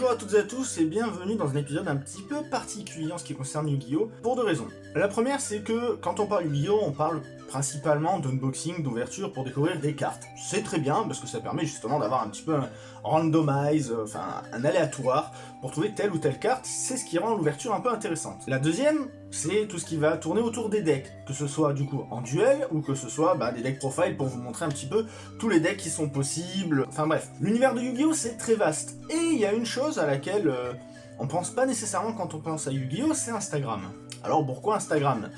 Bonjour à toutes et à tous et bienvenue dans un épisode un petit peu particulier en ce qui concerne Yu-Gi-Oh! pour deux raisons. La première c'est que quand on parle Yu-Gi-Oh! on parle principalement d'unboxing, d'ouverture pour découvrir des cartes. C'est très bien parce que ça permet justement d'avoir un petit peu un randomize, euh, enfin un aléatoire pour trouver telle ou telle carte, c'est ce qui rend l'ouverture un peu intéressante. La deuxième, c'est tout ce qui va tourner autour des decks, que ce soit du coup en duel ou que ce soit bah, des decks profile pour vous montrer un petit peu tous les decks qui sont possibles, enfin bref. L'univers de Yu-Gi-Oh! c'est très vaste, et il y a une chose à laquelle euh, on pense pas nécessairement quand on pense à Yu-Gi-Oh! c'est Instagram. Alors pourquoi Instagram?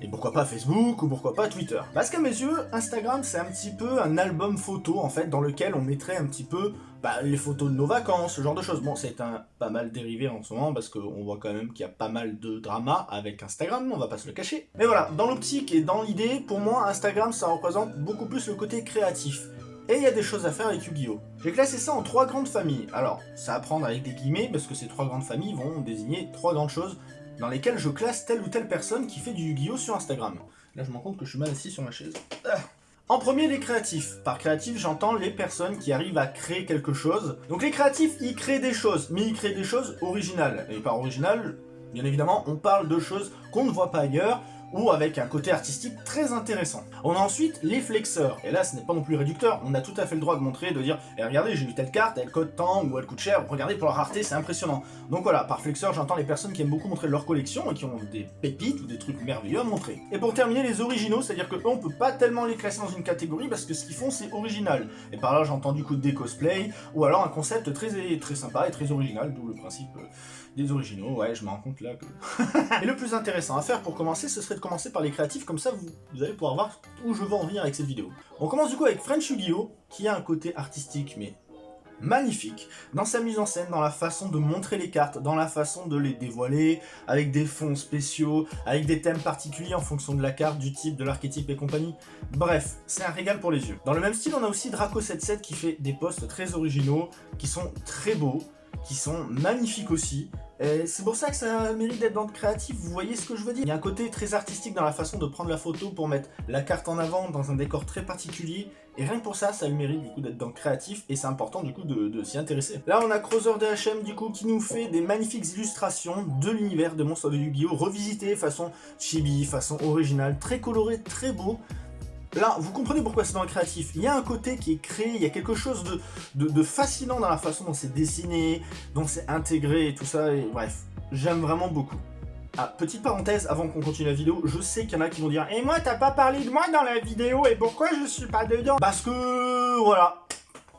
Et pourquoi pas Facebook, ou pourquoi pas Twitter Parce qu'à mes yeux, Instagram c'est un petit peu un album photo en fait, dans lequel on mettrait un petit peu bah, les photos de nos vacances, ce genre de choses. Bon, c'est un pas mal dérivé en ce moment, parce qu'on voit quand même qu'il y a pas mal de drama avec Instagram, on va pas se le cacher. Mais voilà, dans l'optique et dans l'idée, pour moi, Instagram ça représente beaucoup plus le côté créatif. Et il y a des choses à faire avec Yu-Gi-Oh! J'ai classé ça en trois grandes familles. Alors, ça à prendre avec des guillemets, parce que ces trois grandes familles vont désigner trois grandes choses dans lesquelles je classe telle ou telle personne qui fait du Yu-Gi-Oh sur Instagram. Là, je me rends compte que je suis mal assis sur ma chaise. Ah. En premier, les créatifs. Par créatifs, j'entends les personnes qui arrivent à créer quelque chose. Donc les créatifs, ils créent des choses, mais ils créent des choses originales. Et par original, bien évidemment, on parle de choses qu'on ne voit pas ailleurs, ou avec un côté artistique très intéressant. On a ensuite les flexeurs, et là ce n'est pas non plus réducteur, on a tout à fait le droit de montrer, de dire eh, regardez j'ai eu telle carte, elle coûte tant, ou elle coûte cher, regardez pour la rareté c'est impressionnant. Donc voilà, par flexeur j'entends les personnes qui aiment beaucoup montrer leur collection et qui ont des pépites ou des trucs merveilleux à montrer. Et pour terminer les originaux, c'est-à-dire que eux on peut pas tellement les classer dans une catégorie parce que ce qu'ils font c'est original. Et par là j'entends du coup des cosplays, ou alors un concept très, très sympa et très original, d'où le principe euh, des originaux, ouais je me rends compte là que... et le plus intéressant à faire pour commencer, ce serait commencer par les créatifs, comme ça vous, allez pouvoir voir où je veux en venir avec cette vidéo. On commence du coup avec French Yu-Gi-Oh! qui a un côté artistique mais magnifique dans sa mise en scène, dans la façon de montrer les cartes, dans la façon de les dévoiler, avec des fonds spéciaux, avec des thèmes particuliers en fonction de la carte, du type, de l'archétype et compagnie. Bref, c'est un régal pour les yeux. Dans le même style, on a aussi Draco77 qui fait des posts très originaux, qui sont très beaux, qui sont magnifiques aussi. C'est pour ça que ça mérite d'être dans le créatif, vous voyez ce que je veux dire Il y a un côté très artistique dans la façon de prendre la photo pour mettre la carte en avant dans un décor très particulier, et rien que pour ça, ça le mérite du coup d'être dans le créatif, et c'est important du coup de, s'y intéresser. Là on a Crowser DHM du coup qui nous fait des magnifiques illustrations de l'univers de monstres de Yu-Gi-Oh! revisité façon chibi, façon originale, très coloré, très beau, Là, vous comprenez pourquoi c'est dans le créatif. Il y a un côté qui est créé, il y a quelque chose de, fascinant dans la façon dont c'est dessiné, dont c'est intégré et tout ça, bref, j'aime vraiment beaucoup. Ah, petite parenthèse, avant qu'on continue la vidéo, je sais qu'il y en a qui vont dire « Et moi, t'as pas parlé de moi dans la vidéo, et pourquoi je suis pas dedans ?» Parce que, voilà,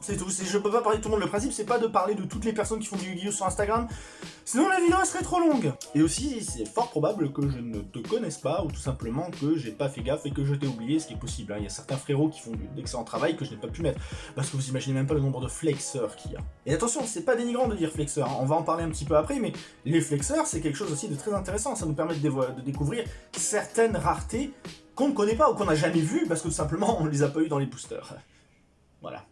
c'est tout, je peux pas parler de tout le monde. Le principe, c'est pas de parler de toutes les personnes qui font du Yu-Gi-Oh! sur Instagram, sinon la vidéo serait trop longue. Et aussi, c'est fort probable que je ne te connaisse pas, ou tout simplement que j'ai pas fait gaffe et que je t'ai oublié, ce qui est possible. Hein. Il y a certains frérots qui font d'excellent travail que je n'ai pas pu mettre, parce que vous imaginez même pas le nombre de flexeurs qu'il y a. Et attention, c'est pas dénigrant de dire flexeur, hein. on va en parler un petit peu après, mais les flexeurs, c'est quelque chose aussi de très intéressant. Ça nous permet de, découvrir certaines raretés qu'on ne connaît pas ou qu'on n'a jamais vues, parce que tout simplement, on les a pas eu dans les boosters. Voilà.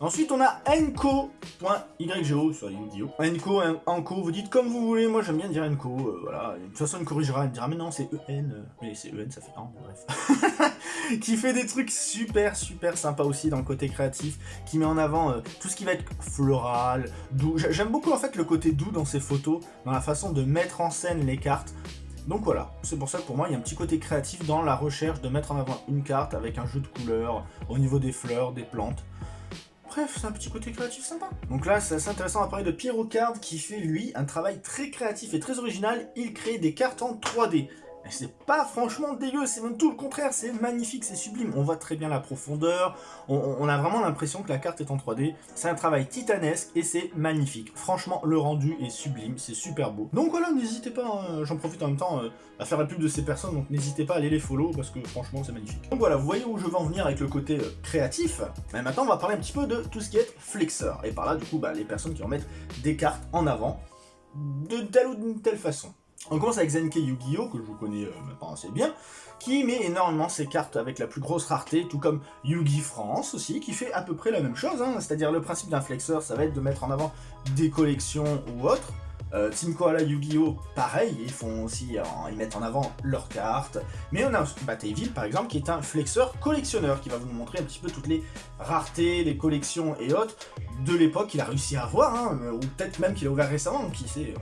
Ensuite, on a enco.ygo sur Yu-Gi-Oh! Enco, Enco, vous dites comme vous voulez, moi j'aime bien dire Enco, euh, voilà. De toute façon, il corrigera, il me dira, mais non, c'est EN. Euh, mais c'est EN, ça fait un, bref. qui fait des trucs super, super sympas aussi dans le côté créatif, qui met en avant euh, tout ce qui va être floral, doux. J'aime beaucoup en fait le côté doux dans ses photos, dans la façon de mettre en scène les cartes. Donc voilà, c'est pour ça que pour moi, il y a un petit côté créatif dans la recherche de mettre en avant une carte avec un jeu de couleurs au niveau des fleurs, des plantes. Bref, c'est un petit côté créatif sympa. Donc là, c'est assez intéressant à parler de Pierrot Card qui fait, lui, un travail très créatif et très original. Il crée des cartes en 3D c'est pas franchement dégueu, c'est même tout le contraire, c'est magnifique, c'est sublime. On voit très bien la profondeur, on, a vraiment l'impression que la carte est en 3D. C'est un travail titanesque et c'est magnifique. Franchement, le rendu est sublime, c'est super beau. Donc voilà, n'hésitez pas, hein, j'en profite en même temps euh, à faire la pub de ces personnes, donc n'hésitez pas à aller les follow parce que franchement, c'est magnifique. Donc voilà, vous voyez où je veux en venir avec le côté euh, créatif. Mais maintenant, on va parler un petit peu de tout ce qui est flexeur. Et par là, du coup, bah, les personnes qui vont mettre des cartes en avant de telle ou d'une telle façon. On commence avec Zenke Yu-Gi-Oh! que je connais euh, maintenant assez bien, qui met énormément ses cartes avec la plus grosse rareté, tout comme Yu-Gi France aussi, qui fait à peu près la même chose, hein. c'est-à-dire le principe d'un flexeur, ça va être de mettre en avant des collections ou autres, Euh, Team Koala Yu-Gi-Oh! pareil, ils font aussi, ils mettent en avant leurs cartes. Mais on a Batailleville par exemple qui est un flexeur collectionneur qui va vous montrer un petit peu toutes les raretés, les collections et autres de l'époque qu'il a réussi à avoir, hein, ou peut-être même qu'il a ouvert récemment, qui sait,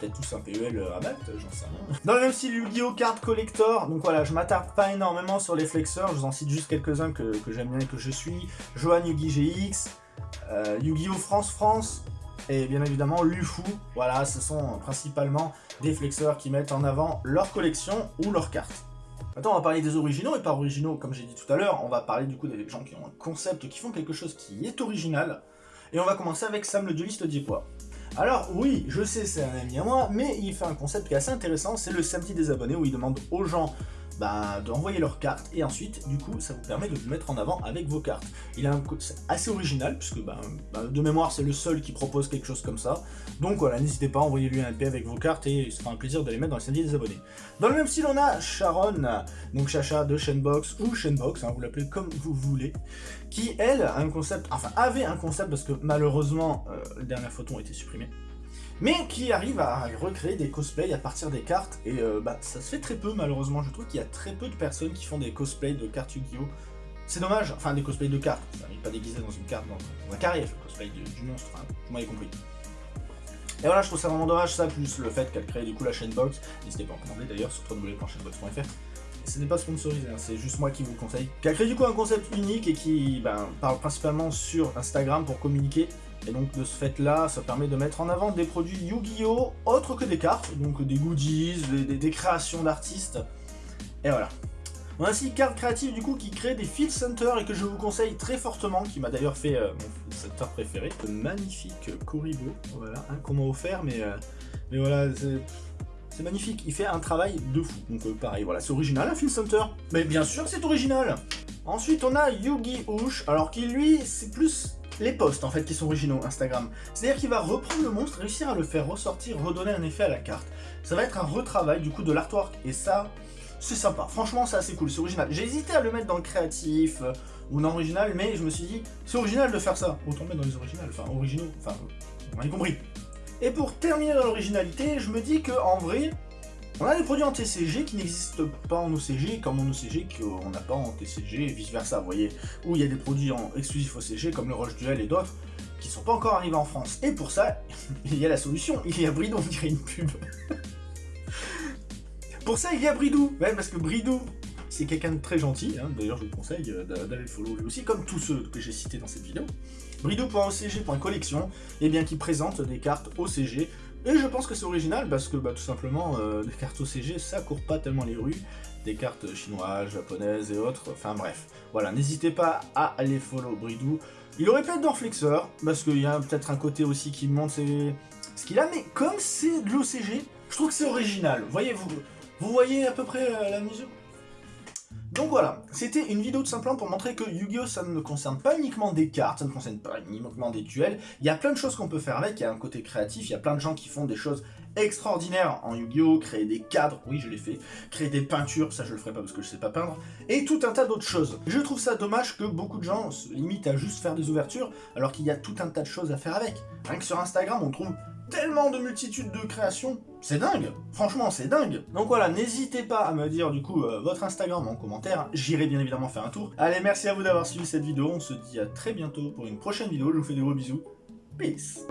peut-être tous un PEL à mettre, j'en sais rien. Dans le même style Yu-Gi-Oh! Card Collector, donc voilà, je m'attarde pas énormément sur les flexeurs, je vous en cite juste quelques-uns que, j'aime bien et que je suis. Johan Yu-Gi GX, euh, Yu-Gi-Oh! France France, et bien évidemment Lufu. Voilà, ce sont principalement des flexeurs qui mettent en avant leur collection ou leurs cartes. Maintenant, on va parler des originaux, et par originaux, comme j'ai dit tout à l'heure, on va parler du coup des gens qui ont un concept, qui font quelque chose qui est original. Et on va commencer avec Sam le dueliste diepois. Alors oui, je sais, c'est un ami à moi, mais il fait un concept qui est assez intéressant, c'est le samedi des abonnés, où il demande aux gens bah, d'envoyer leurs cartes, et ensuite, du coup, ça vous permet de vous mettre en avant avec vos cartes. Il a un assez original, puisque bah, bah, de mémoire, c'est le seul qui propose quelque chose comme ça. Donc voilà, n'hésitez pas, envoyez-lui un LP avec vos cartes, et ce sera un plaisir de les mettre dans le samedi des abonnés. Dans le même style, on a Sharon, donc Chacha de Shenbox, ou Shenbox, hein, vous l'appelez comme vous voulez, qui, elle, a un concept, enfin, avait un concept, parce que malheureusement, euh, les dernières photos ont été supprimées, mais qui arrive à recréer des cosplays à partir des cartes, et euh, bah, ça se fait très peu malheureusement, je trouve qu'il y a très peu de personnes qui font des cosplays de cartes Yu-Gi-Oh! C'est dommage, enfin des cosplays de cartes, ça n'arrive pas déguisé dans une carte, dans, un carré, le cosplay du monstre, hein, vous m'avez compris. Et voilà, je trouve ça vraiment dommage, ça, plus le fait qu'elle crée du coup la chaîne box, n'hésitez pas à en commander d'ailleurs sur www.chainbox.fr, ce n'est pas sponsorisé, hein, c'est juste moi qui vous conseille, qui a créé du coup un concept unique et qui ben, parle principalement sur Instagram pour communiquer et donc de ce fait-là, ça permet de mettre en avant des produits Yu-Gi-Oh! autres que des cartes, donc des goodies, des, créations d'artistes. Et voilà. On a aussi Carte Créative du coup qui crée des Field Center et que je vous conseille très fortement, qui m'a d'ailleurs fait euh, mon Center préféré. Le magnifique Koribo, voilà, hein, qu'on m'a offert, mais, euh, mais voilà, c'est magnifique, il fait un travail de fou. Donc euh, pareil, voilà, c'est original un Field Center. Mais bien sûr c'est original Ensuite on a Yugi Ush, alors qui lui, c'est plus les posts en fait qui sont originaux Instagram. C'est-à-dire qu'il va reprendre le monstre, réussir à le faire ressortir, redonner un effet à la carte. Ça va être un retravail du coup de l'artwork et ça, c'est sympa. Franchement, c'est assez cool, c'est original. J'ai hésité à le mettre dans le créatif euh, ou non original, mais je me suis dit, c'est original de faire ça. Autant dans les originales, enfin originaux, enfin, vous m'avez compris. Et pour terminer dans l'originalité, je me dis que en vrai, on a des produits en TCG qui n'existent pas en OCG, comme en OCG qu'on n'a pas en TCG, et vice versa, vous voyez, où il y a des produits en exclusifs OCG, comme le Roche Duel et d'autres, qui sont pas encore arrivés en France. Et pour ça, il y a la solution, il y a Bridou, on dirait une pub. pour ça, il y a Bridou, ouais, parce que Bridou, c'est quelqu'un de très gentil, hein. d'ailleurs je vous conseille euh, d'aller le follow lui aussi, comme tous ceux que j'ai cités dans cette vidéo. Bridou.ocg.collection, et eh bien qui présente des cartes OCG et je pense que c'est original parce que bah, tout simplement, euh, les cartes OCG, ça court pas tellement les rues. Des cartes chinoises, japonaises et autres, enfin bref. Voilà, n'hésitez pas à aller follow Bridou. Il aurait pu être dans parce qu'il y a peut-être un côté aussi qui montre ce qu'il a, mais comme c'est de l'OCG, je trouve que c'est original. Voyez, vous, vous voyez à peu près euh, la mesure? Donc voilà, c'était une vidéo tout simplement pour montrer que Yu-Gi-Oh! ça ne concerne pas uniquement des cartes, ça ne concerne pas uniquement des duels, il y a plein de choses qu'on peut faire avec, il y a un côté créatif, il y a plein de gens qui font des choses extraordinaires en Yu-Gi-Oh! créer des cadres, oui je l'ai fait, créer des peintures, ça je le ferai pas parce que je sais pas peindre, et tout un tas d'autres choses. Je trouve ça dommage que beaucoup de gens se limitent à juste faire des ouvertures, alors qu'il y a tout un tas de choses à faire avec. Rien que sur Instagram, on trouve tellement de multitudes de créations, c'est dingue. Franchement, c'est dingue. Donc voilà, n'hésitez pas à me dire du coup euh, votre Instagram en commentaire, j'irai bien évidemment faire un tour. Allez, merci à vous d'avoir suivi cette vidéo, on se dit à très bientôt pour une prochaine vidéo, je vous fais des gros bisous, peace